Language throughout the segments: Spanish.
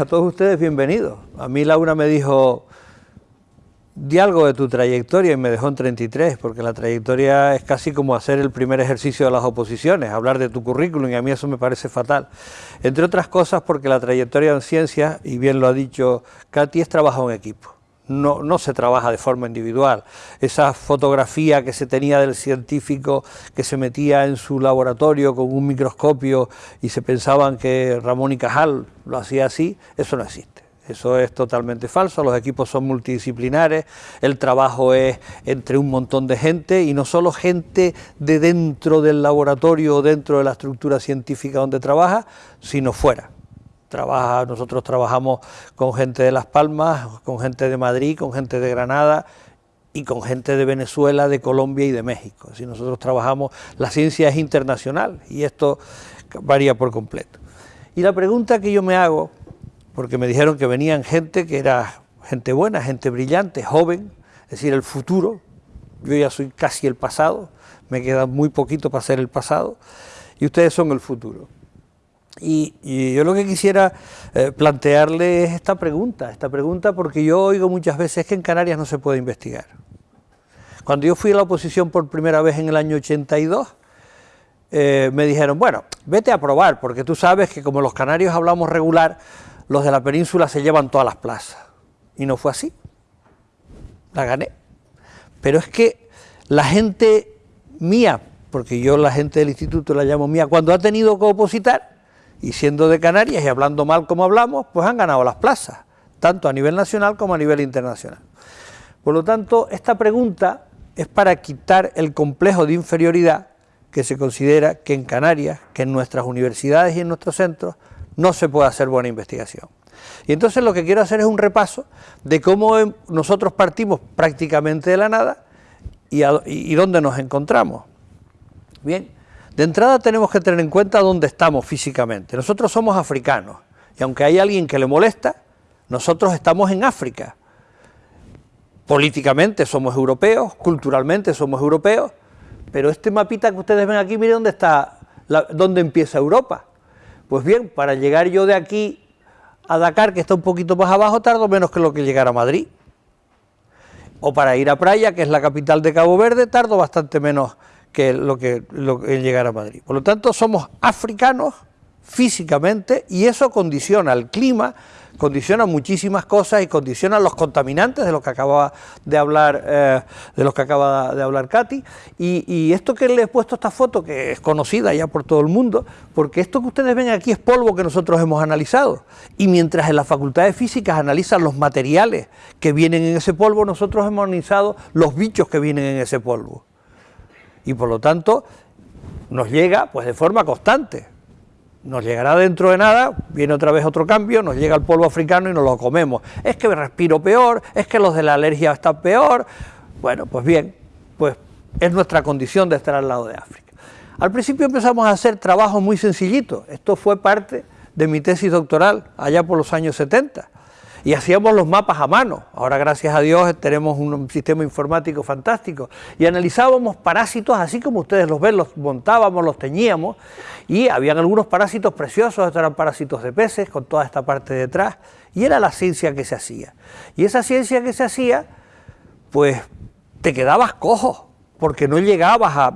a todos ustedes bienvenidos. A mí Laura me dijo, di algo de tu trayectoria y me dejó en 33, porque la trayectoria es casi como hacer el primer ejercicio de las oposiciones, hablar de tu currículum y a mí eso me parece fatal. Entre otras cosas porque la trayectoria en ciencias, y bien lo ha dicho Katy, es trabajo en equipo. No, no, se trabaja de forma individual. Esa fotografía que se tenía del científico que se metía en su laboratorio con un microscopio y se pensaban que Ramón y Cajal lo hacía así, eso no existe. Eso es totalmente falso, los equipos son multidisciplinares, el trabajo es entre un montón de gente y no solo gente de dentro del laboratorio o dentro de la estructura científica donde trabaja, sino fuera. Trabaja, nosotros trabajamos con gente de Las Palmas, con gente de Madrid, con gente de Granada y con gente de Venezuela, de Colombia y de México. Si nosotros trabajamos, la ciencia es internacional y esto varía por completo. Y la pregunta que yo me hago porque me dijeron que venían gente que era gente buena, gente brillante, joven, es decir, el futuro. Yo ya soy casi el pasado, me queda muy poquito para ser el pasado, y ustedes son el futuro. Y, yo lo que quisiera eh, plantearle es esta pregunta, esta pregunta porque yo oigo muchas veces que en Canarias no se puede investigar. Cuando yo fui a la oposición por primera vez en el año 82, eh, me dijeron, bueno, vete a probar, porque tú sabes que como los canarios hablamos regular, los de la península se llevan todas las plazas. Y no fue así. La gané. Pero es que la gente mía, porque yo la gente del instituto la llamo mía, cuando ha tenido que opositar, y siendo de Canarias y hablando mal como hablamos, pues han ganado las plazas, tanto a nivel nacional como a nivel internacional. Por lo tanto, esta pregunta es para quitar el complejo de inferioridad que se considera que en Canarias, que en nuestras universidades y en nuestros centros, no se puede hacer buena investigación. Y entonces lo que quiero hacer es un repaso de cómo nosotros partimos prácticamente de la nada y, dónde nos encontramos. Bien, de entrada tenemos que tener en cuenta dónde estamos físicamente. Nosotros somos africanos y aunque hay alguien que le molesta, nosotros estamos en África. Políticamente somos europeos, culturalmente somos europeos, pero este mapita que ustedes ven aquí, miren dónde está, dónde empieza Europa. Pues bien, para llegar yo de aquí a Dakar, que está un poquito más abajo, tardo menos que lo que llegar a Madrid. O para ir a Praia, que es la capital de Cabo Verde, tardo bastante menos lo que, lo llegar a Madrid. Por lo tanto, somos africanos físicamente y eso condiciona el clima, condiciona muchísimas cosas y condiciona los contaminantes de los que acaba de hablar eh, de que acaba de hablar Katy. Y, esto que le he puesto esta foto que es conocida ya por todo el mundo porque esto que ustedes ven aquí es polvo que nosotros hemos analizado. Y mientras en las facultades físicas analizan los materiales que vienen en ese polvo nosotros hemos analizado los bichos que vienen en ese polvo y por lo tanto nos llega pues de forma constante nos llegará dentro de nada, viene otra vez otro cambio, nos llega el polvo africano y nos lo comemos. Es que respiro peor, es que los de la alergia están peor. Bueno, pues bien, pues es nuestra condición de estar al lado de África. Al principio empezamos a hacer trabajos muy sencillitos, esto fue parte de mi tesis doctoral allá por los años 70 y hacíamos los mapas a mano. Ahora, gracias a Dios, tenemos un sistema informático fantástico. Y analizábamos parásitos así como ustedes los ven, los montábamos, los teñíamos. Y habían algunos parásitos preciosos, estos eran parásitos de peces con toda esta parte detrás. Y era la ciencia que se hacía. Y esa ciencia que se hacía, pues te quedabas cojo, porque no llegabas a...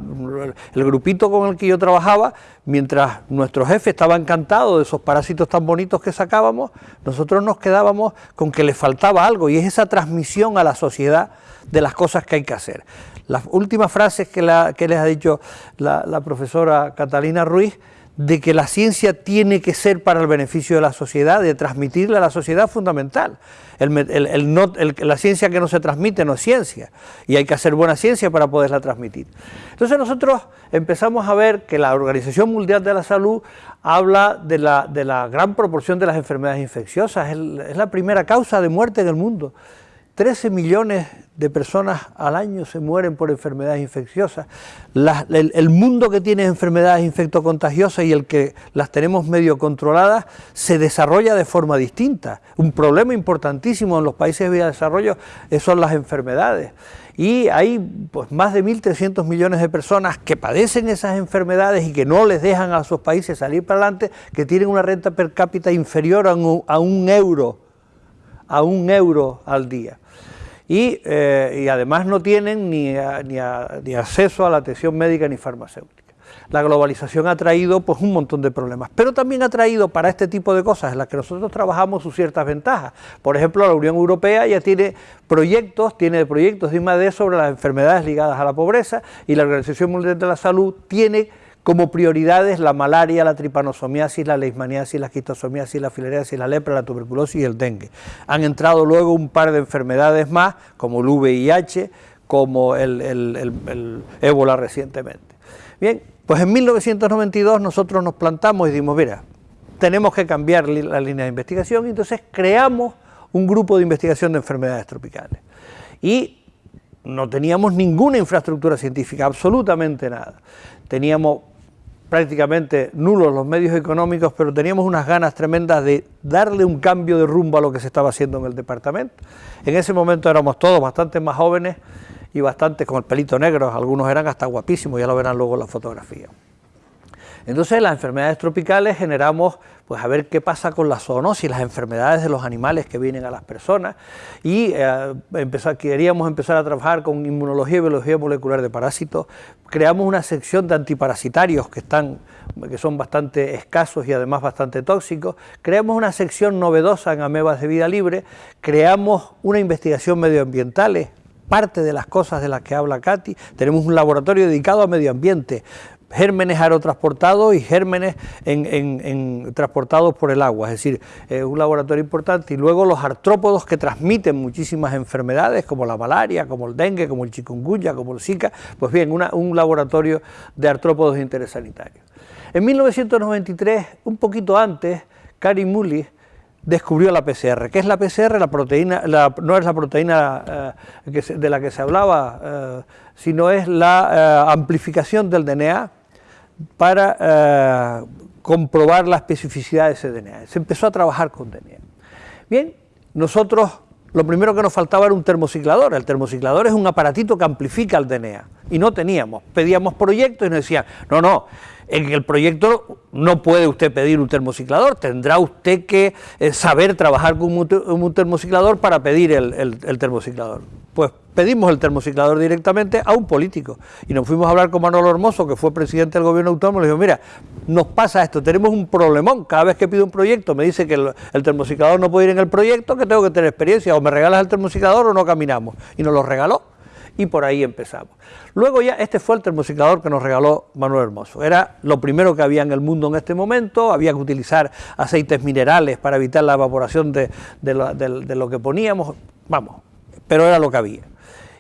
El grupito con el que yo trabajaba, mientras nuestro jefe estaba encantado de esos parásitos tan bonitos que sacábamos, nosotros nos quedábamos con que le faltaba algo, y es esa transmisión a la sociedad de las cosas que hay que hacer. Las últimas frases que, les ha dicho la, la profesora Catalina Ruiz, de que la ciencia tiene que ser para el beneficio de la sociedad, de transmitirle a la sociedad fundamental. la ciencia que no se transmite no es ciencia, y hay que hacer buena ciencia para poderla transmitir. Entonces nosotros empezamos a ver que la Organización Mundial de la Salud habla de la, gran proporción de las enfermedades infecciosas, es, la primera causa de muerte en el mundo. 13 millones de personas al año se mueren por enfermedades infecciosas. el, mundo que tiene enfermedades infectocontagiosas y el que las tenemos medio controladas se desarrolla de forma distinta. Un problema importantísimo en los países de desarrollo son las enfermedades. Y hay pues, más de 1.300 millones de personas que padecen esas enfermedades y que no les dejan a sus países salir para adelante, que tienen una renta per cápita inferior a un euro, a un euro al día. Eh, y, además no tienen ni, ni, acceso a la atención médica ni farmacéutica. La globalización ha traído pues, un montón de problemas, pero también ha traído para este tipo de cosas en las que nosotros trabajamos sus ciertas ventajas. Por ejemplo, la Unión Europea ya tiene proyectos, tiene proyectos de I+.D. sobre las enfermedades ligadas a la pobreza y la Organización Mundial de la Salud tiene como prioridades la malaria, la tripanosomiasis, la leishmaniasis, la quistosomiasis, la filariasis, la lepra, la tuberculosis y el dengue. Han entrado luego un par de enfermedades más, como el VIH, como el, ébola recientemente. Bien, pues en 1992 nosotros nos plantamos y dijimos, mira, tenemos que cambiar la línea de investigación y entonces creamos un grupo de investigación de enfermedades tropicales. Y no teníamos ninguna infraestructura científica, absolutamente nada. Teníamos prácticamente nulos los medios económicos, pero teníamos unas ganas tremendas de darle un cambio de rumbo a lo que se estaba haciendo en el departamento. En ese momento éramos todos bastante más jóvenes y bastante con el pelito negro, algunos eran hasta guapísimos, ya lo verán luego en la fotografía. Entonces las enfermedades tropicales generamos, pues a ver qué pasa con la zoonosis, las enfermedades de los animales que vienen a las personas y eh, queríamos empezar a trabajar con inmunología y biología molecular de parásitos. Creamos una sección de antiparasitarios que, están, que son bastante escasos y además bastante tóxicos. Creamos una sección novedosa en amebas de vida libre. Creamos una investigación medioambiental, parte de las cosas de las que habla Katy. Tenemos un laboratorio dedicado a medio ambiente, gérmenes aerotransportados y gérmenes en, transportados por el agua, es decir, es un laboratorio importante. Y luego los artrópodos que transmiten muchísimas enfermedades, como la malaria, como el dengue, como el chikungunya, como el zika, pues bien, un laboratorio de artrópodos de interés sanitario. En 1993, un poquito antes, Karim Mullis descubrió la PCR. ¿Qué es la PCR? La proteína, no es la proteína eh, de la que se hablaba, eh, sino es la eh, amplificación del DNA para eh, comprobar la especificidad de ese DNA. Se empezó a trabajar con DNA. Bien, nosotros lo primero que nos faltaba era un termociclador. El termociclador es un aparatito que amplifica el DNA y no teníamos. Pedíamos proyectos y nos decían, no, no, en el proyecto no puede usted pedir un termociclador, tendrá usted que eh, saber trabajar con un, termociclador para pedir el termociclador. Pues pedimos el termociclador directamente a un político. Y nos fuimos a hablar con Manolo Hermoso, que fue presidente del gobierno autónomo, y le dijo, mira, nos pasa esto, tenemos un problemón, cada vez que pido un proyecto me dice que el, termociclador no puede ir en el proyecto, que tengo que tener experiencia, o me regalas el termociclador o no caminamos, y nos lo regaló, y por ahí empezamos. Luego ya, este fue el termociclador que nos regaló Manuel Hermoso, era lo primero que había en el mundo en este momento, había que utilizar aceites minerales para evitar la evaporación de, de lo que poníamos, vamos, pero era lo que había.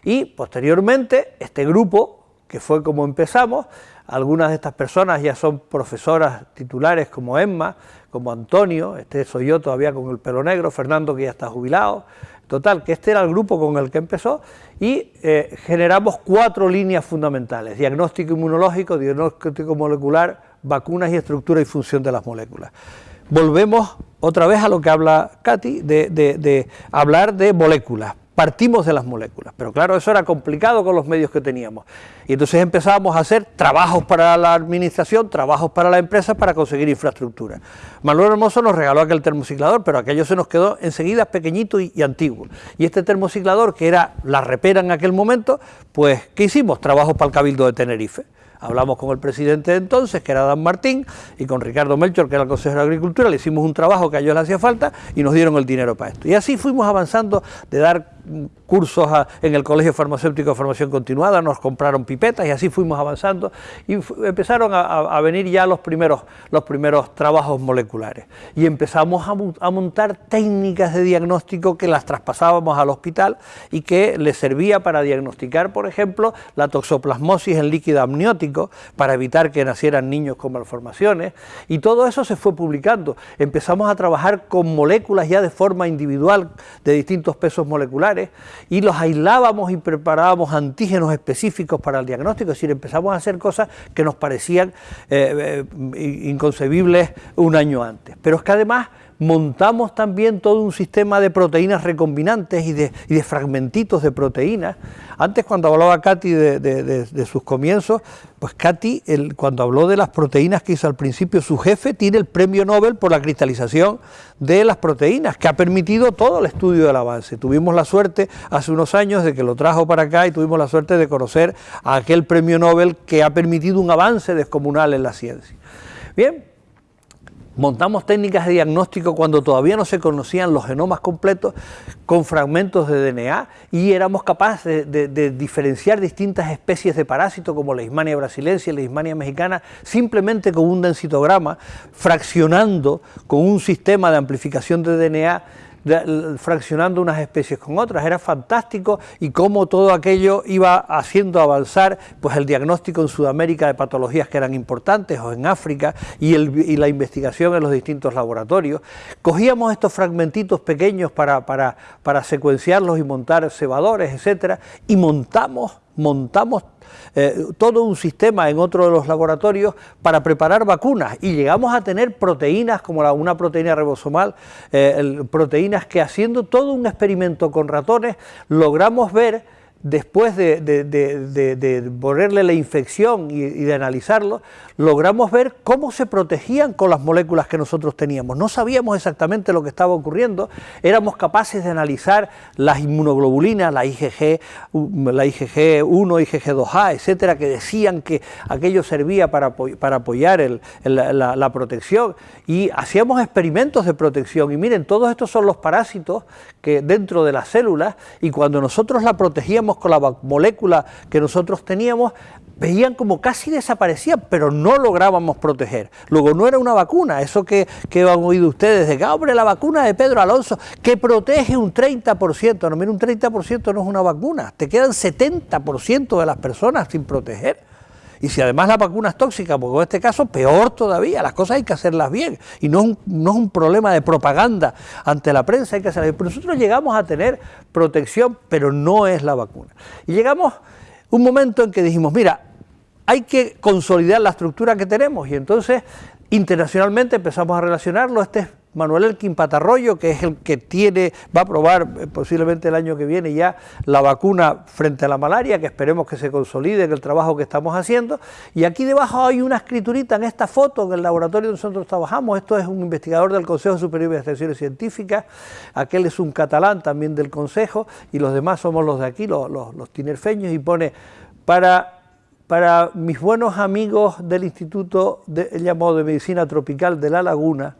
Y posteriormente, este grupo, que fue como empezamos, algunas de estas personas ya son profesoras titulares como Emma, como Antonio, este soy yo todavía con el pelo negro, Fernando que ya está jubilado, total, que este era el grupo con el que empezó y eh, generamos cuatro líneas fundamentales, diagnóstico inmunológico, diagnóstico molecular, vacunas y estructura y función de las moléculas. Volvemos otra vez a lo que habla Katy, de hablar de moléculas, partimos de las moléculas, pero claro, eso era complicado con los medios que teníamos. Y entonces empezábamos a hacer trabajos para la administración, trabajos para la empresa para conseguir infraestructura. Manuel Hermoso nos regaló aquel termociclador, pero aquello se nos quedó enseguida pequeñito y, antiguo. Y este termociclador, que era la repera en aquel momento, pues, ¿qué hicimos? Trabajos para el Cabildo de Tenerife. Hablamos con el presidente de entonces, que era Dan Martín, y con Ricardo Melchor, que era el consejero de Agricultura, le hicimos un trabajo que a ellos les hacía falta y nos dieron el dinero para esto. Y así fuimos avanzando de dar cursos en el Colegio Farmacéutico de Formación Continuada, nos compraron pipetas y así fuimos avanzando y empezaron a, venir ya los primeros, los primeros trabajos moleculares. Y empezamos a, montar técnicas de diagnóstico que las traspasábamos al hospital y que les servía para diagnosticar, por ejemplo, la toxoplasmosis en líquido amniótico para evitar que nacieran niños con malformaciones. Y todo eso se fue publicando. Empezamos a trabajar con moléculas ya de forma individual de distintos pesos moleculares y los aislábamos y preparábamos antígenos específicos para el diagnóstico, es decir, empezamos a hacer cosas que nos parecían eh, eh, inconcebibles un año antes. Pero es que además montamos también todo un sistema de proteínas recombinantes y de, fragmentitos de proteínas. Antes cuando hablaba Katy de, sus comienzos, pues Katy cuando habló de las proteínas que hizo al principio su jefe, tiene el premio Nobel por la cristalización de las proteínas, que ha permitido todo el estudio del avance. Tuvimos la suerte hace unos años de que lo trajo para acá y tuvimos la suerte de conocer a aquel premio Nobel que ha permitido un avance descomunal en la ciencia. Bien, Montamos técnicas de diagnóstico cuando todavía no se conocían los genomas completos con fragmentos de DNA y éramos capaces de, diferenciar distintas especies de parásitos como la Ismania brasilense y la Ismania mexicana simplemente con un densitograma, fraccionando con un sistema de amplificación de DNA fraccionando unas especies con otras, era fantástico y cómo todo aquello iba haciendo avanzar pues el diagnóstico en Sudamérica de patologías que eran importantes o en África y, la investigación en los distintos laboratorios. Cogíamos estos fragmentitos pequeños para, para, para secuenciarlos y montar cebadores, etcétera, y montamos, montamos eh, todo un sistema en otro de los laboratorios para preparar vacunas. Y llegamos a tener proteínas como la, una proteína ribosomal, eh, proteínas que haciendo todo un experimento con ratones logramos ver después de, de, ponerle la infección y, de analizarlo, logramos ver cómo se protegían con las moléculas que nosotros teníamos. No sabíamos exactamente lo que estaba ocurriendo, éramos capaces de analizar las inmunoglobulinas, la IgG, la IgG1, IgG2A, etcétera, que decían que aquello servía para, para apoyar la protección. Y hacíamos experimentos de protección. Y miren, todos estos son los parásitos que dentro de las células y cuando nosotros la protegíamos con la molécula que nosotros teníamos, veían como casi desaparecían, pero no lográbamos proteger. Luego no era una vacuna, eso que, que han oído ustedes, de que, ah, hombre, la vacuna de Pedro Alonso, que protege un 30%, no, mira, un 30% no es una vacuna, te quedan 70% de las personas sin proteger. Y si además la vacuna es tóxica, porque en este caso peor todavía, las cosas hay que hacerlas bien. Y no es un, no es un problema de propaganda ante la prensa, hay que hacerlas bien. Nosotros llegamos a tener protección, pero no es la vacuna. Y llegamos un momento en que dijimos, mira, hay que consolidar la estructura que tenemos. Y entonces internacionalmente empezamos a relacionarlo. Este Manuel Elkin Patarroyo, que es el que tiene, va a probar eh, posiblemente el año que viene ya la vacuna frente a la malaria, que esperemos que se consolide en el trabajo que estamos haciendo. Y aquí debajo hay una escriturita en esta foto, en el laboratorio donde nosotros trabajamos. Esto es un investigador del Consejo Superior de Investigaciones Científicas, aquel es un catalán también del Consejo, y los demás somos los de aquí, los, tinerfeños, y pone para mis buenos amigos del Instituto llamado de Medicina Tropical de La Laguna,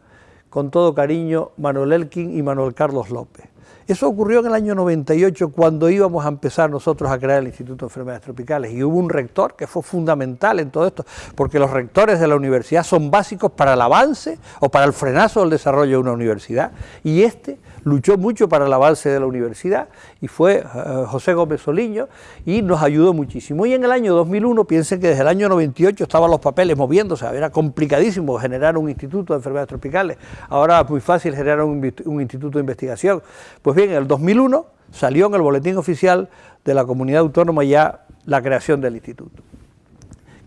con todo cariño, Manuel Elkin y Manuel Carlos López. Eso ocurrió en el año 98 cuando íbamos a empezar nosotros a crear el Instituto de Enfermedades Tropicales y hubo un rector que fue fundamental en todo esto, porque los rectores de la universidad son básicos para el avance o para el frenazo del desarrollo de una universidad y este luchó mucho para el avance de la universidad y fue eh, José Gómez Soliño y nos ayudó muchísimo. Y en el año 2001, piensen que desde el año 98 estaban los papeles moviéndose, era complicadísimo generar un instituto de enfermedades tropicales, ahora es muy fácil generar un, instituto de investigación. Pues bien, en el 2001 salió en el boletín oficial de la comunidad autónoma ya la creación del instituto.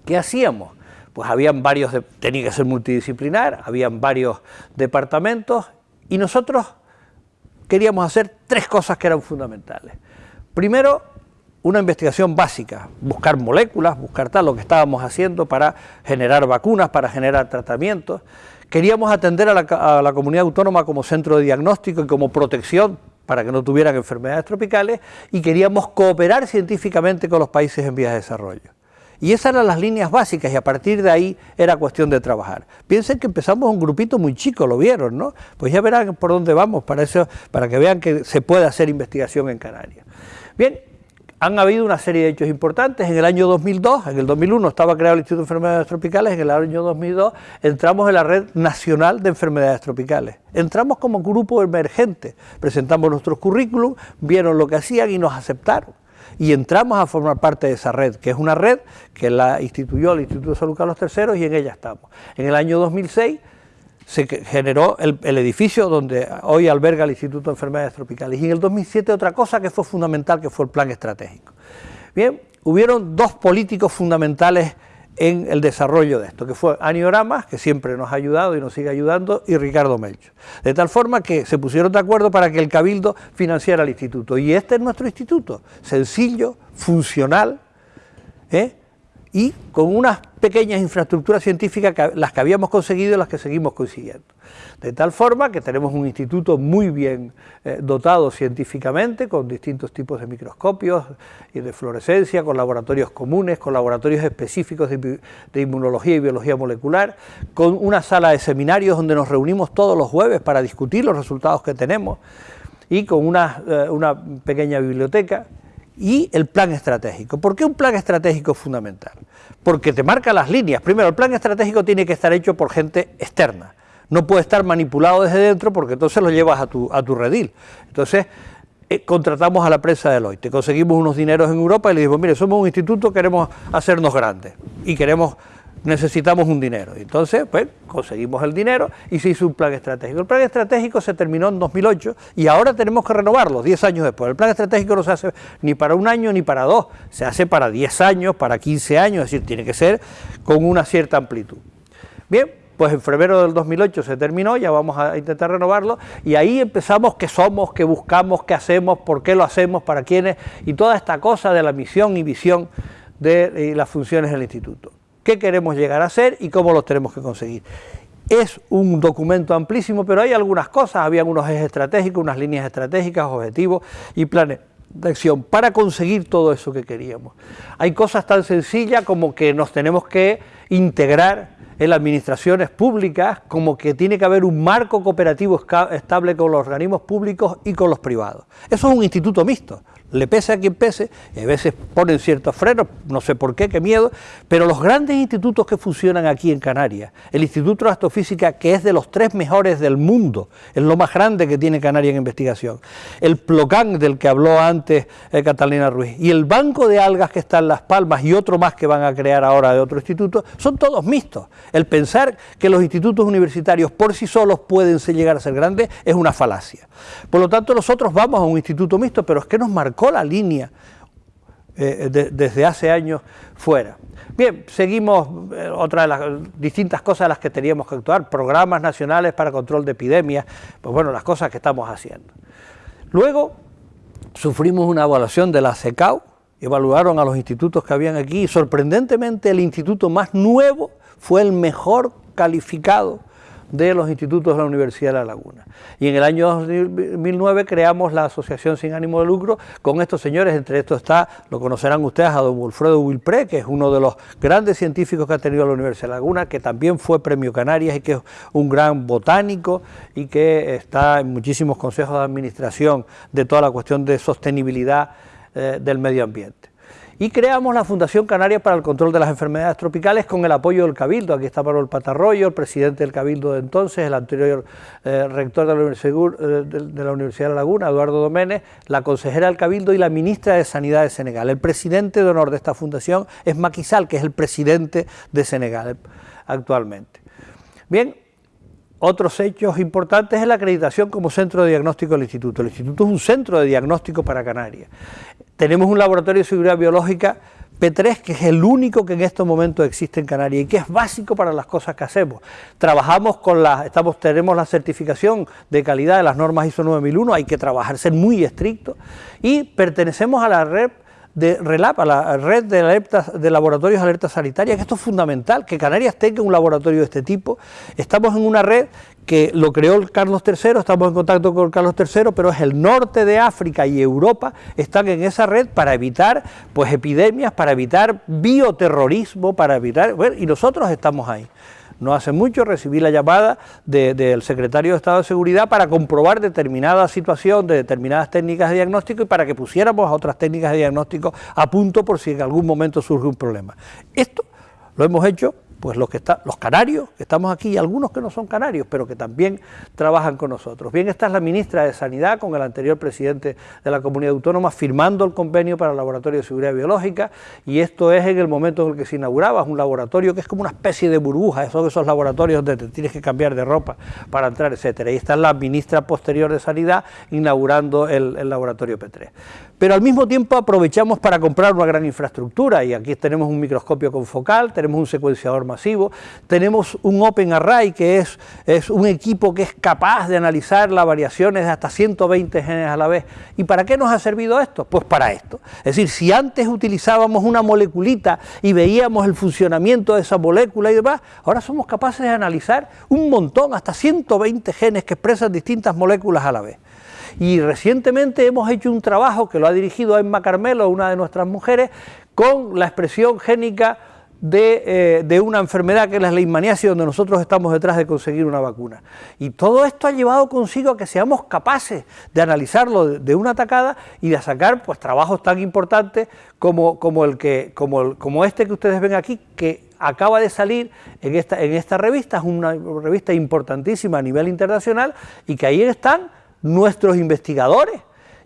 ¿Qué hacíamos? Pues habían varios, tenía que ser multidisciplinar, habían varios departamentos y nosotros queríamos hacer tres cosas que eran fundamentales. Primero, una investigación básica, buscar moléculas, buscar tal, lo que estábamos haciendo para generar vacunas, para generar tratamientos. Queríamos atender a la, comunidad autónoma como centro de diagnóstico y como protección para que no tuvieran enfermedades tropicales y queríamos cooperar científicamente con los países en vías de desarrollo. Y esas eran las líneas básicas y a partir de ahí era cuestión de trabajar. Piensen que empezamos un grupito muy chico, lo vieron, ¿no? Pues ya verán por dónde vamos para, eso, para que vean que se puede hacer investigación en Canarias. Bien, han habido una serie de hechos importantes. En el año 2002, en el 2001 estaba creado el Instituto de Enfermedades Tropicales, en el año 2002 entramos en la Red Nacional de Enfermedades Tropicales. Entramos como grupo emergente, presentamos nuestros currículum, vieron lo que hacían y nos aceptaron y entramos a formar parte de esa red, que es una red que la instituyó el Instituto de Salud Carlos III y en ella estamos. En el año 2006 se generó el, edificio donde hoy alberga el Instituto de Enfermedades Tropicales. Y en el 2007 otra cosa que fue fundamental, que fue el plan estratégico. Bien, hubieron dos políticos fundamentales en el desarrollo de esto, que fue Anio Ramas, que siempre nos ha ayudado y nos sigue ayudando, y Ricardo Melcho. De tal forma que se pusieron de acuerdo para que el Cabildo financiara el instituto. Y este es nuestro instituto, sencillo, funcional, ¿eh? Y con unas pequeñas infraestructuras científicas, las que habíamos conseguido y las que seguimos consiguiendo. De tal forma que tenemos un instituto muy bien eh, dotado científicamente, con distintos tipos de microscopios y de fluorescencia, con laboratorios comunes, con laboratorios específicos de, inmunología y biología molecular, con una sala de seminarios donde nos reunimos todos los jueves para discutir los resultados que tenemos, y con una, eh, una pequeña biblioteca, y el plan estratégico. ¿Por qué un plan estratégico es fundamental? Porque te marca las líneas. Primero, el plan estratégico tiene que estar hecho por gente externa. No puede estar manipulado desde dentro porque entonces lo llevas a tu, a tu redil. Entonces, eh, contratamos a la prensa de Deloitte, conseguimos unos dineros en Europa y le dijimos, mire, somos un instituto, queremos hacernos grandes y queremos necesitamos un dinero. Entonces, pues, conseguimos el dinero y se hizo un plan estratégico. El plan estratégico se terminó en 2008 y ahora tenemos que renovarlo 10 años después. El plan estratégico no se hace ni para un año ni para dos, se hace para 10 años, para 15 años, es decir, tiene que ser con una cierta amplitud. Bien, pues en febrero del 2008 se terminó, ya vamos a intentar renovarlo, y ahí empezamos qué somos, qué buscamos, qué hacemos, por qué lo hacemos, para quiénes, y toda esta cosa de la misión y visión de las funciones del instituto qué queremos llegar a ser y cómo los tenemos que conseguir. Es un documento amplísimo, pero hay algunas cosas, había unos ejes estratégicos, unas líneas estratégicas, objetivos y planes de acción para conseguir todo eso que queríamos. Hay cosas tan sencillas como que nos tenemos que integrar en las administraciones públicas, como que tiene que haber un marco cooperativo estable con los organismos públicos y con los privados. Eso es un instituto mixto, le pese a quien pese, a veces ponen ciertos frenos, no sé por qué, qué miedo, pero los grandes institutos que funcionan aquí en Canarias, el Instituto de Astrofísica, que es de los tres mejores del mundo, es lo más grande que tiene Canarias en investigación, el PLOCAN del que habló antes eh, Catalina Ruiz, y el Banco de Algas que está en Las Palmas y otro más que van a crear ahora de otro instituto, son todos mixtos. El pensar que los institutos universitarios por sí solos pueden llegar a ser grandes es una falacia. Por lo tanto, nosotros vamos a un instituto mixto, pero es que nos marcó la línea eh, desde hace años fuera. Bien, seguimos eh, otra de las distintas cosas a las que teníamos que actuar, programas nacionales para control de epidemias, pues bueno, las cosas que estamos haciendo. Luego sufrimos una evaluación de la CECAU, evaluaron a los institutos que habían aquí y sorprendentemente el instituto más nuevo fue el mejor calificado de los institutos de la Universidad de La Laguna. Y en el año 2009 creamos la Asociación Sin Ánimo de Lucro con estos señores, entre estos está, lo conocerán ustedes, a don Wilfredo Wilpré, que es uno de los grandes científicos que ha tenido la Universidad de La Laguna, que también fue premio Canarias y que es un gran botánico y que está en muchísimos consejos de administración de toda la cuestión de sostenibilidad eh, del medio ambiente y creamos la Fundación Canaria para el Control de las Enfermedades Tropicales con el apoyo del Cabildo. Aquí está Manuel Patarroyo, el presidente del Cabildo de entonces, el anterior eh, rector de la, Universidad, de la Universidad de La Laguna, Eduardo Doménez, la consejera del Cabildo y la ministra de Sanidad de Senegal. El presidente de honor de esta fundación es Macky Sall, que es el presidente de Senegal actualmente. Bien, otros hechos importantes es la acreditación como centro de diagnóstico del instituto. El instituto es un centro de diagnóstico para Canarias. Tenemos un laboratorio de seguridad biológica P3, que es el único que en estos momentos existe en Canarias y que es básico para las cosas que hacemos. Trabajamos con las, tenemos la certificación de calidad de las normas ISO 9001, hay que trabajar, ser muy estricto, y pertenecemos a la red de RELAP, a la red de, laboratorios alerta sanitaria, que esto es fundamental, que Canarias tenga un laboratorio de este tipo. Estamos en una red que lo creó Carlos III, estamos en contacto con Carlos III, pero es el norte de África y Europa están en esa red para evitar pues epidemias, para evitar bioterrorismo, para evitar, y nosotros estamos ahí. No hace mucho recibí la llamada del secretario de Estado de Seguridad para comprobar determinada situación de determinadas técnicas de diagnóstico y para que pusiéramos a otras técnicas de diagnóstico a punto por si en algún momento surge un problema. Esto lo hemos hecho pues los, que está, los canarios, que estamos aquí, y algunos que no son canarios, pero que también trabajan con nosotros. Bien, esta es la ministra de Sanidad con el anterior presidente de la comunidad autónoma firmando el convenio para el laboratorio de seguridad biológica, y esto es en el momento en el que se inauguraba, es un laboratorio que es como una especie de burbuja, son esos laboratorios donde te tienes que cambiar de ropa para entrar, etcétera. Y está la ministra posterior de Sanidad inaugurando el, el laboratorio P3 pero al mismo tiempo aprovechamos para comprar una gran infraestructura y aquí tenemos un microscopio confocal, tenemos un secuenciador tenemos un Open Array que es, es un equipo que es capaz de analizar las variaciones de hasta 120 genes a la vez. ¿Y para qué nos ha servido esto? Pues para esto. Es decir, si antes utilizábamos una moleculita y veíamos el funcionamiento de esa molécula y demás, ahora somos capaces de analizar un montón, hasta 120 genes que expresan distintas moléculas a la vez. Y recientemente hemos hecho un trabajo que lo ha dirigido Emma Carmelo, una de nuestras mujeres, con la expresión génica de, eh, una enfermedad que es la leishmaniasis, donde nosotros estamos detrás de conseguir una vacuna. Y todo esto ha llevado consigo a que seamos capaces de analizarlo de, una atacada y de sacar pues, trabajos tan importantes como, como, el que, como, como este que ustedes ven aquí, que acaba de salir en esta, en esta revista, es una revista importantísima a nivel internacional y que ahí están nuestros investigadores.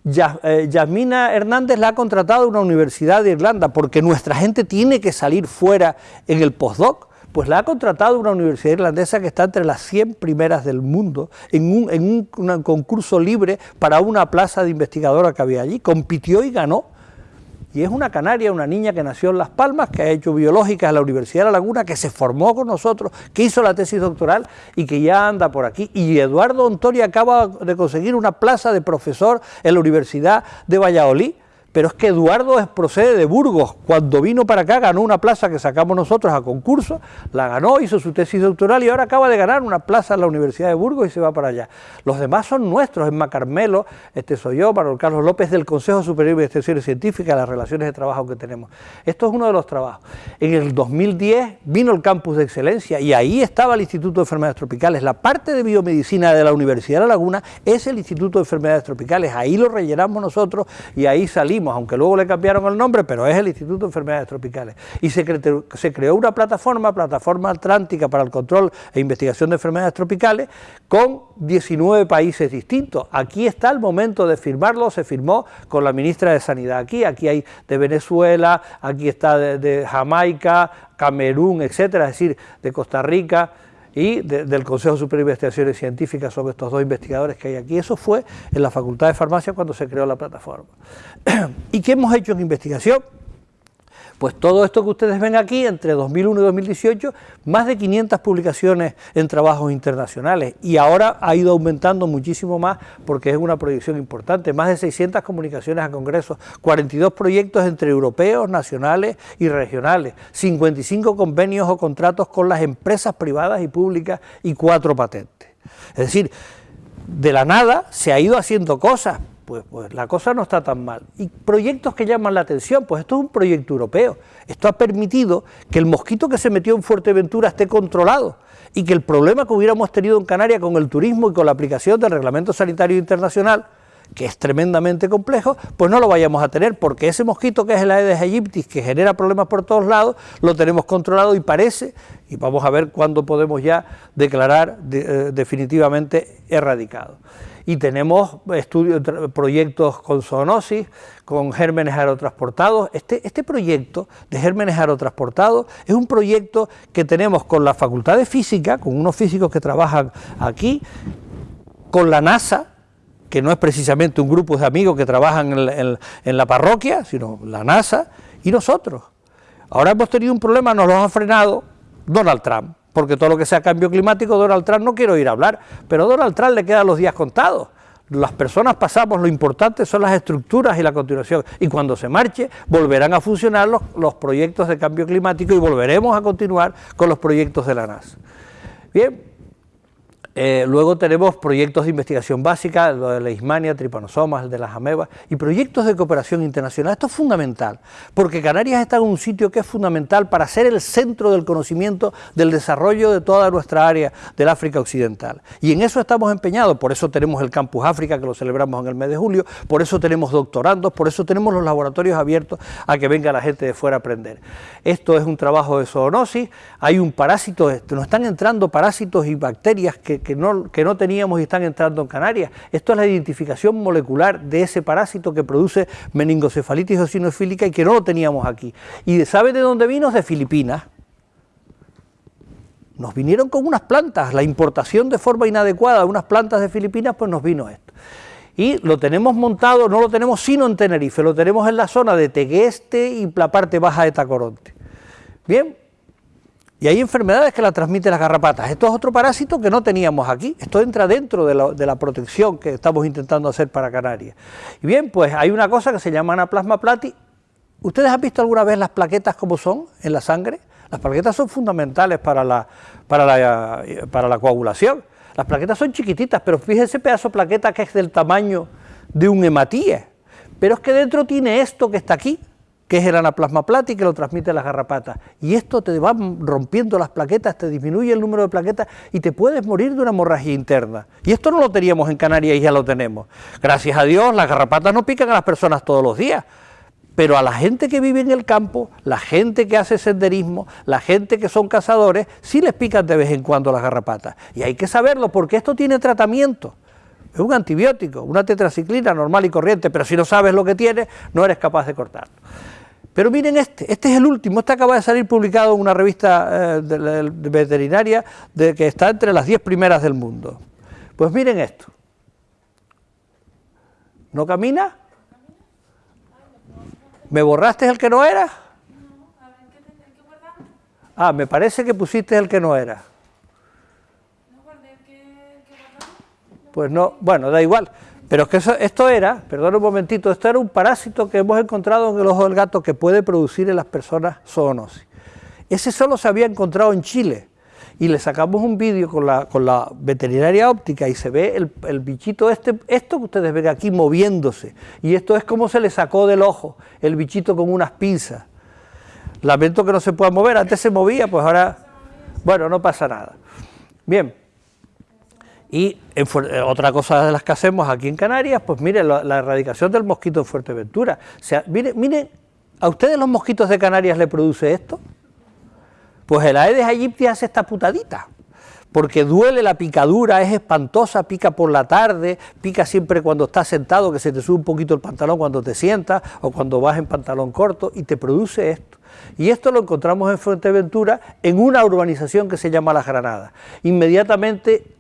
Eh, Yasmina Hernández la ha contratado una universidad de Irlanda porque nuestra gente tiene que salir fuera en el postdoc. Pues la ha contratado una universidad irlandesa que está entre las 100 primeras del mundo en un, en un concurso libre para una plaza de investigadora que había allí. Compitió y ganó y es una canaria, una niña que nació en Las Palmas, que ha hecho biológica en la Universidad de La Laguna, que se formó con nosotros, que hizo la tesis doctoral y que ya anda por aquí. Y Eduardo Ontori acaba de conseguir una plaza de profesor en la Universidad de Valladolid pero es que Eduardo procede de Burgos, cuando vino para acá ganó una plaza que sacamos nosotros a concurso, la ganó, hizo su tesis doctoral y ahora acaba de ganar una plaza en la Universidad de Burgos y se va para allá. Los demás son nuestros, es Macarmelo, este soy yo, Manuel Carlos López del Consejo Superior de Investigaciones Científicas, las relaciones de trabajo que tenemos. Esto es uno de los trabajos. En el 2010 vino el campus de excelencia y ahí estaba el Instituto de Enfermedades Tropicales. La parte de biomedicina de la Universidad de La Laguna es el Instituto de Enfermedades Tropicales, ahí lo rellenamos nosotros y ahí salimos aunque luego le cambiaron el nombre, pero es el Instituto de Enfermedades Tropicales. Y se, creó una plataforma, Plataforma Atlántica para el Control e Investigación de Enfermedades Tropicales, con 19 países distintos. Aquí está el momento de firmarlo, se firmó con la ministra de Sanidad aquí, aquí hay de Venezuela, aquí está de Jamaica, Camerún, etcétera, es decir, de Costa Rica, y del Consejo Superior de Investigaciones Científicas sobre estos dos investigadores que hay aquí. Eso fue en la Facultad de Farmacia cuando se creó la plataforma. ¿Y qué hemos hecho en investigación? Pues todo esto que ustedes ven aquí, entre 2001 y 2018, más de 500 publicaciones en trabajos internacionales y ahora ha ido aumentando muchísimo más porque es una proyección importante, más de 600 comunicaciones a congresos, 42 proyectos entre europeos, nacionales y regionales, 55 convenios o contratos con las empresas privadas y públicas y cuatro patentes. Es decir, de la nada se ha ido haciendo cosas, pues, pues, la cosa no está tan mal. Y proyectos que llaman la atención, pues esto es un proyecto europeo. Esto ha permitido que el mosquito que se metió en Fuerteventura esté controlado y que el problema que hubiéramos tenido en Canarias con el turismo y con la aplicación del Reglamento Sanitario Internacional, que es tremendamente complejo, pues no lo vayamos a tener, porque ese mosquito que es el Aedes aegypti, que genera problemas por todos lados, lo tenemos controlado y parece, y vamos a ver cuándo podemos ya declarar eh, definitivamente erradicado y tenemos estudios, proyectos con zoonosis, con gérmenes aerotransportados. Este, este proyecto de gérmenes aerotransportados es un proyecto que tenemos con la Facultad de Física, con unos físicos que trabajan aquí, con la NASA, que no es precisamente un grupo de amigos que trabajan en, en la parroquia, sino la NASA, y nosotros. Ahora hemos tenido un problema, nos lo ha frenado Donald Trump porque todo lo que sea cambio climático, Donald Trump no quiero ir a hablar, pero a Donald Trump le quedan los días contados. Las personas pasamos, lo importante son las estructuras y la continuación. Y cuando se marche, volverán a funcionar los, los proyectos de cambio climático y volveremos a continuar con los proyectos de la NASA. Bien, Eh, luego tenemos proyectos de investigación básica, lo de la ismania, tripanosomas, el de las amebas, y proyectos de cooperación internacional. Esto es fundamental, porque Canarias está en un sitio que es fundamental para ser el centro del conocimiento del desarrollo de toda nuestra área del África Occidental. Y en eso estamos empeñados, por eso tenemos el Campus África, que lo celebramos en el mes de julio, por eso tenemos doctorandos, por eso tenemos los laboratorios abiertos a que venga la gente de fuera a aprender. Esto es un trabajo de zoonosis, hay un parásito, nos están entrando parásitos y bacterias que que, no, que no teníamos y están entrando en Canarias. Esto es la identificación molecular de ese parásito que produce meningocefalitis eosinofílica y que no lo teníamos aquí. ¿Y sabe de dónde vino? De Filipinas. Nos vinieron con unas plantas, la importación de forma inadecuada de unas plantas de Filipinas, pues nos vino esto. Y lo tenemos montado, no lo tenemos sino en Tenerife, lo tenemos en la zona de Tegueste y la parte baja de Tacoronte. Bien, y hay enfermedades que la transmiten las garrapatas. Esto es otro parásito que no teníamos aquí. Esto entra dentro de la, protección que estamos intentando hacer para Canarias. Y bien, pues hay una cosa que se llama anaplasma plati. ¿Ustedes han visto alguna vez las plaquetas como son en la sangre? Las plaquetas son fundamentales para la, para la, para la coagulación. Las plaquetas son chiquititas, pero fíjense pedazo de plaqueta que es del tamaño de un hematíe. Pero es que dentro tiene esto que está aquí, que es el anaplasma plati que lo transmite las garrapatas. Y esto te va rompiendo las plaquetas, te disminuye el número de plaquetas y te puedes morir de una hemorragia interna. Y esto no lo teníamos en Canarias y ya lo tenemos. Gracias a Dios, las garrapatas no pican a las personas todos los días. Pero a la gente que vive en el campo, la gente que hace senderismo, la gente que son cazadores, sí les pican de vez en cuando las garrapatas. Y hay que saberlo porque esto tiene tratamiento. Es un antibiótico, una tetraciclina normal y corriente, pero si no sabes lo que tiene, no eres capaz de cortarlo. Pero miren este, este es el último, este acaba de salir publicado en una revista eh, de, veterinaria de, que está entre las 10 primeras del mundo. Pues miren esto. ¿No camina? ¿Me borraste el que no era? Ah, me parece que pusiste el que no era. Pues no, bueno, da igual. Pero es que esto era, perdón un momentito, esto era un parásito que hemos encontrado en el ojo del gato que puede producir en las personas zoonosis. Ese solo se había encontrado en Chile y le sacamos un vídeo con la, veterinaria óptica y se ve el, bichito este, esto que ustedes ven aquí moviéndose y esto es como se le sacó del ojo el bichito con unas pinzas. Lamento que no se pueda mover, antes se movía, pues ahora, bueno, no pasa nada. Bien, y eh, otra cosa de las que hacemos aquí en Canarias, pues mire, la, erradicación del mosquito en Fuerteventura. O sea, mire, mire, ¿a ustedes los mosquitos de Canarias le produce esto? Pues el Aedes aegypti hace esta putadita, porque duele la picadura, es espantosa, pica por la tarde, pica siempre cuando estás sentado, que se te sube un poquito el pantalón cuando te sientas, o cuando vas en pantalón corto, y te produce esto. Y esto lo encontramos en Fuerteventura, en una urbanización que se llama Las Granadas. Inmediatamente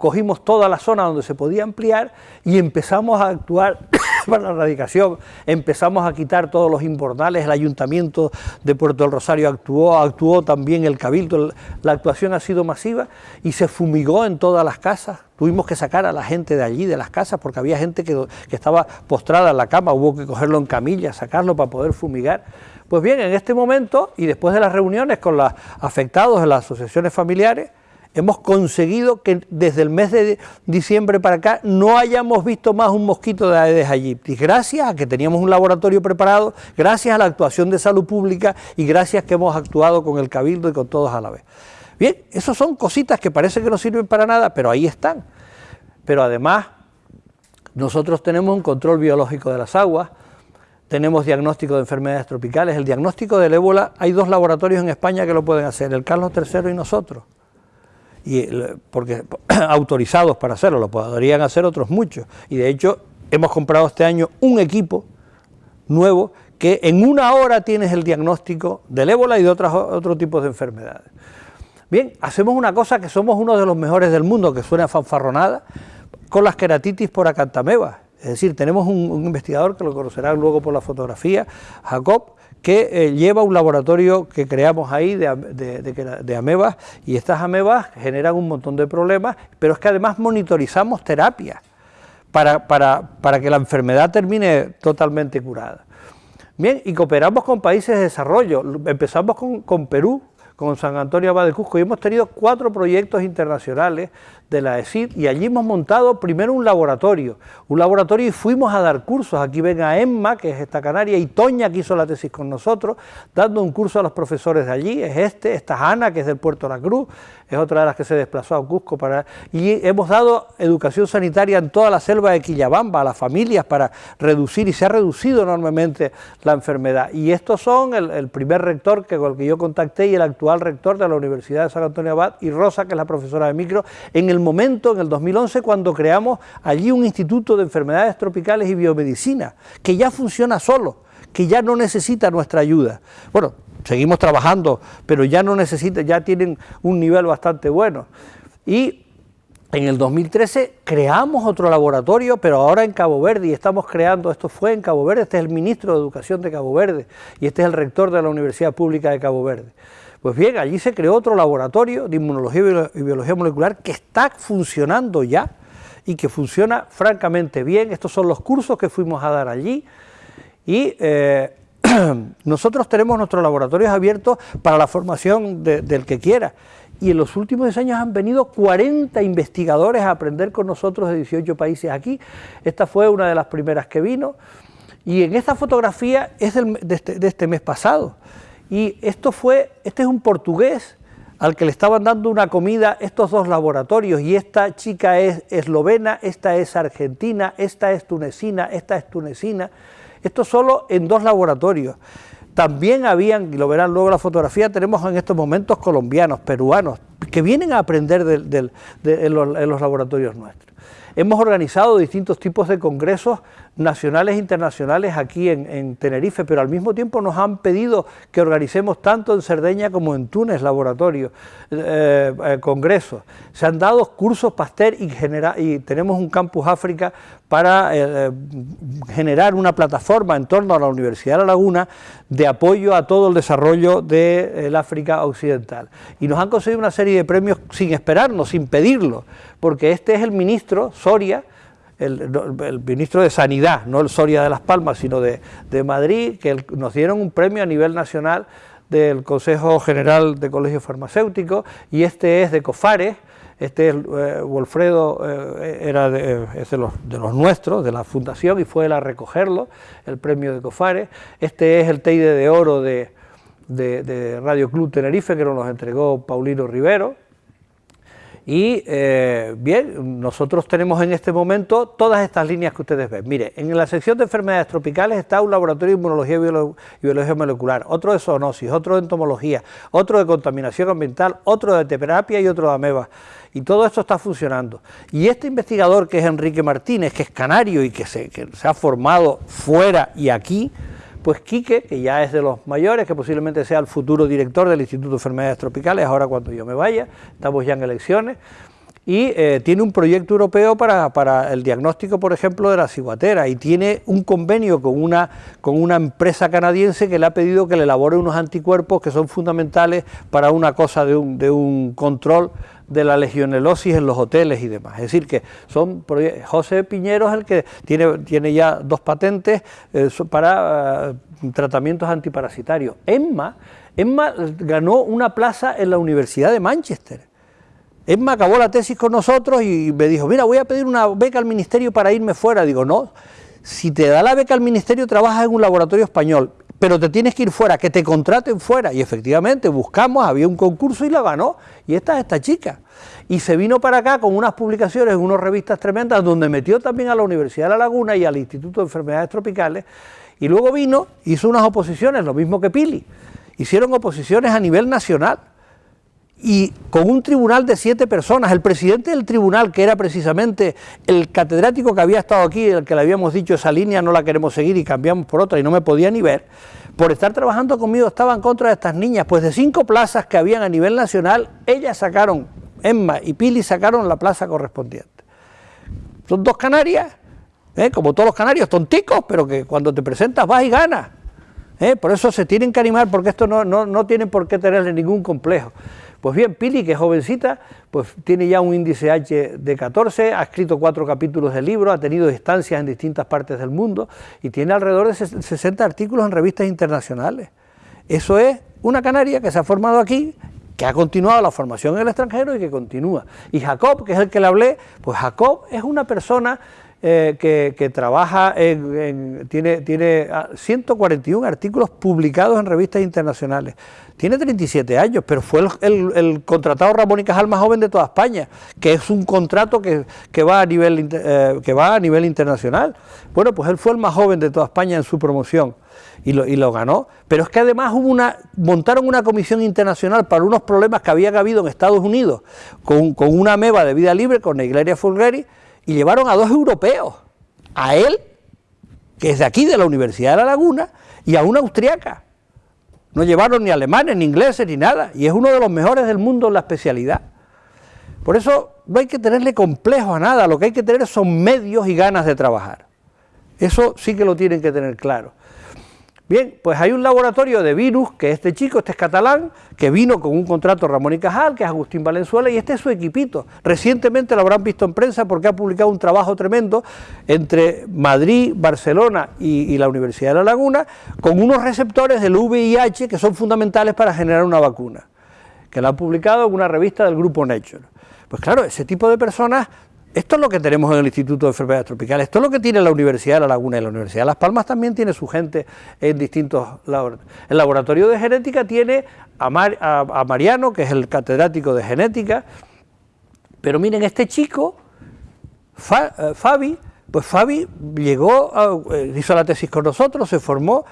cogimos toda la zona donde se podía ampliar y empezamos a actuar para la erradicación, empezamos a quitar todos los invernales, el Ayuntamiento de Puerto del Rosario actuó, actuó también el Cabildo, la actuación ha sido masiva y se fumigó en todas las casas, tuvimos que sacar a la gente de allí, de las casas, porque había gente que, que estaba postrada en la cama, hubo que cogerlo en camilla, sacarlo para poder fumigar. Pues bien, en este momento, y después de las reuniones con los afectados de las asociaciones familiares, hemos conseguido que desde el mes de diciembre para acá no hayamos visto más un mosquito de Aedes aegypti, gracias a que teníamos un laboratorio preparado, gracias a la actuación de salud pública y gracias que hemos actuado con el Cabildo y con todos a la vez. Bien, esas son cositas que parece que no sirven para nada, pero ahí están. Pero además, nosotros tenemos un control biológico de las aguas, tenemos diagnóstico de enfermedades tropicales, el diagnóstico del ébola, hay dos laboratorios en España que lo pueden hacer, el Carlos III y nosotros y, porque autorizados para hacerlo, lo podrían hacer otros muchos. Y de hecho hemos comprado este año un equipo nuevo que en una hora tienes el diagnóstico del ébola y de otros, otros tipos de enfermedades. Bien, hacemos una cosa que somos uno de los mejores del mundo, que suena fanfarronada, con las queratitis por acantamebas. Es decir, tenemos un, un investigador que lo conocerán luego por la fotografía, Jacob, que eh, lleva un laboratorio que creamos ahí de, amebas y estas amebas generan un montón de problemas, pero es que además monitorizamos terapias para, para, que la enfermedad termine totalmente curada. Bien, y cooperamos con países de desarrollo, empezamos con, con Perú, con San Antonio Abad de Cusco y hemos tenido cuatro proyectos internacionales de la ESID y allí hemos montado primero un laboratorio, un laboratorio y fuimos a dar cursos, aquí ven a Emma, que es esta canaria, y Toña, que hizo la tesis con nosotros, dando un curso a los profesores de allí, es este, esta es Ana, que es del Puerto La Cruz, es otra de las que se desplazó a Cusco para... Y hemos dado educación sanitaria en toda la selva de Quillabamba a las familias para reducir, y se ha reducido enormemente la enfermedad. Y estos son el, primer rector que, con el que yo contacté y el actual rector de la Universidad de San Antonio Abad, y Rosa, que es la profesora de micro, en el momento, en el 2011, cuando creamos allí un instituto de enfermedades tropicales y biomedicina, que ya funciona solo, que ya no necesita nuestra ayuda. Bueno, seguimos trabajando, pero ya no necesitan, ya tienen un nivel bastante bueno. Y en el 2013 creamos otro laboratorio, pero ahora en Cabo Verde, y estamos creando, esto fue en Cabo Verde, este es el ministro de Educación de Cabo Verde, y este es el rector de la Universidad Pública de Cabo Verde. Pues bien, allí se creó otro laboratorio de inmunología y biología molecular que está funcionando ya, y que funciona francamente bien. Estos son los cursos que fuimos a dar allí, y eh, nosotros tenemos nuestros laboratorios abiertos para la formación del que quiera y en los últimos 10 años han venido 40 investigadores a aprender con nosotros de 18 países aquí. Esta fue una de las primeras que vino y en esta fotografía es este, de, este, mes pasado y esto fue, este es un portugués al que le estaban dando una comida estos dos laboratorios y esta chica es eslovena, esta es argentina, esta es tunecina, esta es tunecina, esto solo en dos laboratorios. También habían, y lo verán luego la fotografía, tenemos en estos momentos colombianos, peruanos, que vienen a aprender en los laboratorios nuestros. Hemos organizado distintos tipos de congresos nacionales e internacionales aquí en, Tenerife, pero al mismo tiempo nos han pedido que organicemos tanto en Cerdeña como en Túnez laboratorios, eh, eh, congresos. Se han dado cursos Pasteur y, tenemos un campus África para eh, generar una plataforma en torno a la Universidad de La Laguna de apoyo a todo el desarrollo del África Occidental. Y nos han conseguido una serie de premios sin esperarnos, sin pedirlo, porque este es el ministro, Soria, el, ministro de Sanidad, no el Soria de Las Palmas, sino de, Madrid, que nos dieron un premio a nivel nacional del Consejo General de Colegios Farmacéuticos, y este es de COFARES, este es eh, Wolfredo, eh, era de, es de, los, nuestros, de la fundación, y fue él a recogerlo, el premio de COFARES, este es el Teide de Oro de, de Radio Club Tenerife, que nos lo entregó Paulino Rivero, y eh, bien, nosotros tenemos en este momento todas estas líneas que ustedes ven. Mire, en la sección de enfermedades tropicales está un laboratorio de inmunología y biología molecular, otro de zoonosis, otro de entomología, otro de contaminación ambiental, otro de terapia y otro de ameba. Y todo esto está funcionando. Y este investigador que es Enrique Martínez, que es canario y que se, que se ha formado fuera y aquí, pues Quique, que ya es de los mayores, que posiblemente sea el futuro director del Instituto de Enfermedades Tropicales, ahora cuando yo me vaya, estamos ya en elecciones, y eh, tiene un proyecto europeo para, el diagnóstico, por ejemplo, de la ciguatera, y tiene un convenio con una, con una empresa canadiense que le ha pedido que le elabore unos anticuerpos que son fundamentales para una cosa de un, de un control de la legionelosis en los hoteles y demás. Es decir, que son José Piñero es el que tiene, tiene ya dos patentes eh, para eh, tratamientos antiparasitarios. Emma, Emma ganó una plaza en la Universidad de Manchester. Emma acabó la tesis con nosotros y me dijo, mira, voy a pedir una beca al ministerio para irme fuera. Digo, no, si te da la beca al ministerio trabajas en un laboratorio español, pero te tienes que ir fuera, que te contraten fuera. Y efectivamente buscamos, había un concurso y la ganó. Y esta es esta chica. Y se vino para acá con unas publicaciones unas revistas tremendas, donde metió también a la Universidad de La Laguna y al Instituto de Enfermedades Tropicales. Y luego vino, hizo unas oposiciones, lo mismo que Pili. Hicieron oposiciones a nivel nacional y con un tribunal de siete personas, el presidente del tribunal, que era precisamente el catedrático que había estado aquí, el que le habíamos dicho esa línea no la queremos seguir y cambiamos por otra y no me podía ni ver, por estar trabajando conmigo estaba en contra de estas niñas, pues de cinco plazas que habían a nivel nacional, ellas sacaron, Emma y Pili sacaron la plaza correspondiente. Son dos canarias, ¿eh? como todos los canarios, tonticos, pero que cuando te presentas vas y ganas. ¿eh? Por eso se tienen que animar, porque esto no, no, no tienen por qué tenerle ningún complejo. Pues bien, Pili, que es jovencita, pues tiene ya un índice H de 14, ha escrito cuatro capítulos de libro, ha tenido estancias en distintas partes del mundo y tiene alrededor de 60 artículos en revistas internacionales. Eso es una canaria que se ha formado aquí, que ha continuado la formación en el extranjero y que continúa. Y Jacob, que es el que le hablé, pues Jacob es una persona eh, que, trabaja en, tiene, tiene 141 ah, artículos publicados en revistas internacionales. Tiene 37 años, pero fue el, contratado Ramón y Cajal más joven de toda España, que es un contrato que, va a nivel, eh, que va a nivel internacional. Bueno, pues él fue el más joven de toda España en su promoción y lo, y lo ganó. Pero es que además hubo una, montaron una comisión internacional para unos problemas que había habido en Estados Unidos con, una meba de vida libre, con Neigleria fulgeri, y llevaron a dos europeos, a él, que es de aquí, de la Universidad de La Laguna, y a una austriaca. No llevaron ni alemanes, ni ingleses, ni nada, y es uno de los mejores del mundo en la especialidad. Por eso no hay que tenerle complejo a nada, lo que hay que tener son medios y ganas de trabajar. Eso sí que lo tienen que tener claro. Bien, pues hay un laboratorio de virus, que este chico, este es catalán, que vino con un contrato Ramón y Cajal, que es Agustín Valenzuela, y este es su equipito. Recientemente lo habrán visto en prensa porque ha publicado un trabajo tremendo entre Madrid, Barcelona y, la Universidad de La Laguna, con unos receptores del VIH que son fundamentales para generar una vacuna, que lo han publicado en una revista del grupo Nature. Pues claro, ese tipo de personas esto es lo que tenemos en el Instituto de Enfermedades Tropicales, esto es lo que tiene la Universidad de La Laguna y la Universidad de Las Palmas también tiene su gente en distintos laboratorios. El laboratorio de genética tiene a, Mariano, que es el catedrático de genética, pero miren, este chico, eh, Fabi, pues Fabi llegó, eh, hizo la tesis con nosotros, se formó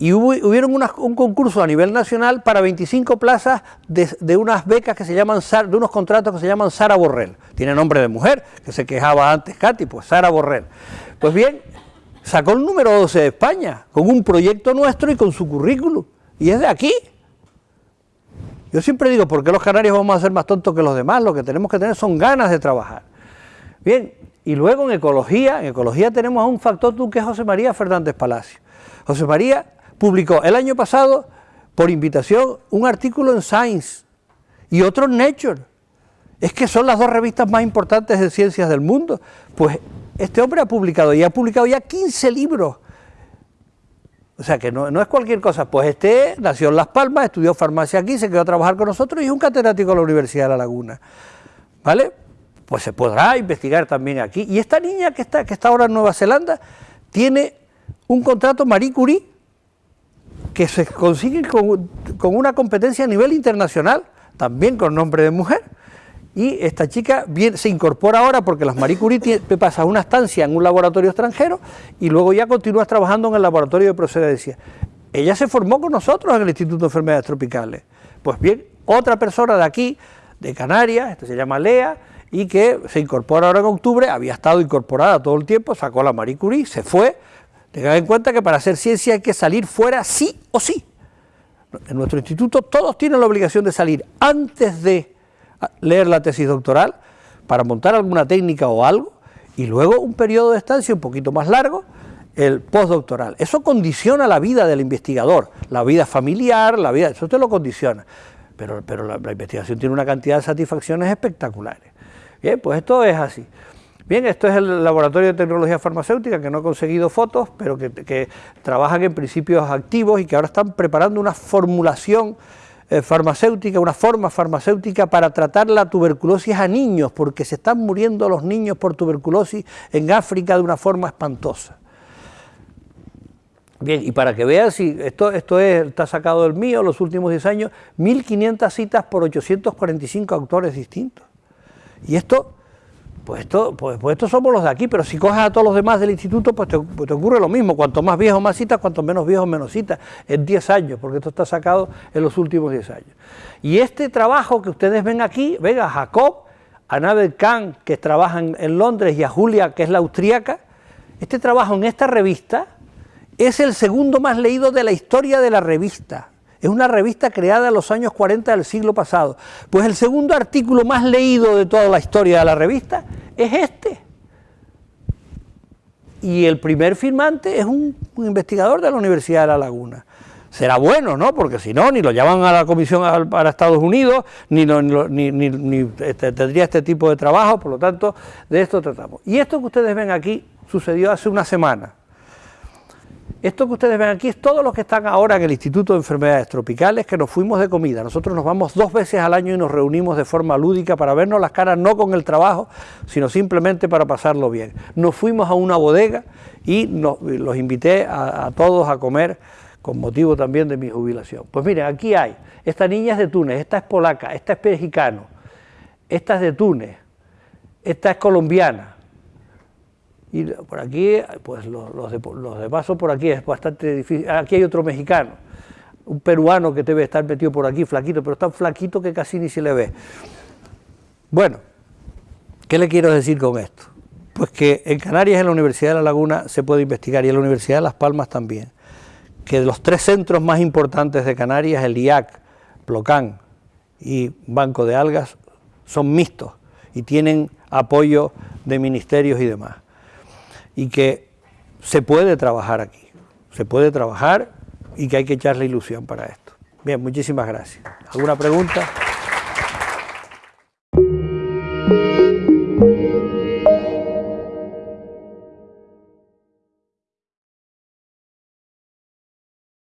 y hubo, hubieron un concurso a nivel nacional para 25 plazas de, unas becas que se llaman, de unos contratos que se llaman Sara Borrell. Tiene nombre de mujer, que se quejaba antes Katy, pues Sara Borrell. Pues bien, sacó el número 12 de España, con un proyecto nuestro y con su currículum. Y es de aquí. Yo siempre digo, ¿por qué los canarios vamos a ser más tontos que los demás? Lo que tenemos que tener son ganas de trabajar. Bien, y luego en ecología, en ecología tenemos a un factor tú que es José María Fernández Palacio. José María publicó el año pasado, por invitación, un artículo en Science y otro en Nature. Es que son las dos revistas más importantes de ciencias del mundo. Pues este hombre ha publicado y ha publicado ya 15 libros. O sea que no, es cualquier cosa. Pues este nació en Las Palmas, estudió farmacia aquí, se quedó a trabajar con nosotros y es un catedrático de la Universidad de La Laguna. ¿Vale? Pues se podrá investigar también aquí. Y esta niña que está, que está ahora en Nueva Zelanda tiene un contrato Marie Curie que se consigue con, una competencia a nivel internacional, también con nombre de mujer, y esta chica se incorpora ahora porque las Marie Curie pasa una estancia en un laboratorio extranjero y luego ya continúa trabajando en el laboratorio de procedencia. Ella se formó con nosotros en el Instituto de Enfermedades Tropicales. Pues bien, otra persona de aquí, de Canarias, este se llama Lea, y que se incorpora ahora en octubre, había estado incorporada todo el tiempo, sacó la Marie Curie, se fue, Tengan en cuenta que para hacer ciencia hay que salir fuera sí o sí. En nuestro instituto todos tienen la obligación de salir antes de leer la tesis doctoral para montar alguna técnica o algo y luego un periodo de estancia un poquito más largo, el postdoctoral. Eso condiciona la vida del investigador, la vida familiar, la vida, eso te lo condiciona. Pero, pero la, la investigación tiene una cantidad de satisfacciones espectaculares. Bien, pues esto es así. Bien, esto es el Laboratorio de Tecnología Farmacéutica, que no ha conseguido fotos, pero que, trabajan en principios activos y que ahora están preparando una formulación eh, farmacéutica, una forma farmacéutica para tratar la tuberculosis a niños, porque se están muriendo los niños por tuberculosis en África de una forma espantosa. Bien, y para que vean si esto, esto está sacado del mío, los últimos 10 años, 1.500 citas por 845 autores distintos. Y esto pues esto, pues, pues, estos somos los de aquí, pero si coges a todos los demás del instituto, pues te, pues ocurre lo mismo, cuanto más viejos más citas, cuanto menos viejos menos citas, en 10 años, porque esto está sacado en los últimos 10 años. Y este trabajo que ustedes ven aquí, ven a Jacob, a Nader Khan, que trabajan en Londres, y a Julia, que es la austríaca, este trabajo en esta revista es el segundo más leído de la historia de la revista. Es una revista creada en los años 40 del siglo pasado. Pues el segundo artículo más leído de toda la historia de la revista es este. Y el primer firmante es un, investigador de la Universidad de La Laguna. Será bueno, ¿no? Porque si no, ni lo llaman a la comisión para Estados Unidos, ni, ni, este, tendría este tipo de trabajo, por lo tanto, de esto tratamos. Y esto que ustedes ven aquí sucedió hace una semana. Esto que ustedes ven aquí es todos los que están ahora en el Instituto de Enfermedades Tropicales que nos fuimos de comida. Nosotros nos vamos dos veces al año y nos reunimos de forma lúdica para vernos las caras no con el trabajo, sino simplemente para pasarlo bien. Nos fuimos a una bodega y los invité a, todos a comer con motivo también de mi jubilación. Pues miren, aquí hay, esta niña es de Túnez, esta es polaca, esta es mexicano, esta es de Túnez, esta es colombiana, y por aquí, pues los, de, paso por aquí es bastante difícil. Aquí hay otro mexicano, un peruano que debe estar metido por aquí, flaquito, pero tan flaquito que casi ni se le ve. Bueno, ¿qué le quiero decir con esto? Pues que en Canarias, en la Universidad de La Laguna, se puede investigar, y en la Universidad de Las Palmas también, que los tres centros más importantes de Canarias, el IAC, Plocán y Banco de Algas, son mixtos y tienen apoyo de ministerios y demás y que se puede trabajar aquí, se puede trabajar y que hay que echarle ilusión para esto. Bien, muchísimas gracias. ¿Alguna pregunta?